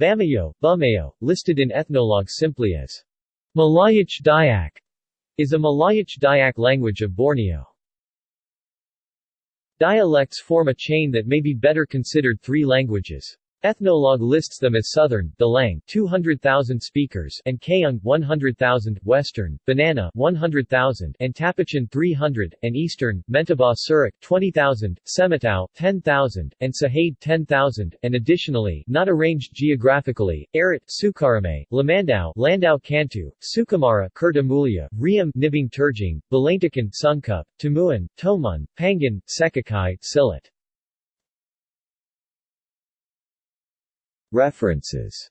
Bamayo, Bumayo, listed in Ethnologue simply as Malayic Dayak, is a Malayic Dayak language of Borneo. Dialects form a chain that may be better considered three languages. Ethnologue lists them as Southern, Delang 200,000 speakers and Kayung 100,000, Western, Banana 100,000 and Tapichan 300, and Eastern, Mentaba Surik 20,000, Semitau 10,000, and Sahade 10,000, and additionally, not arranged geographically, Arat, Sukarame, Lamandau, Landau Kantu, Sukamara, Kurtamulya, Riam, Nibing Turjing, Balantakan, Sungkup, Tumuan, Tomun, Pangan, Sekakai, Silit. References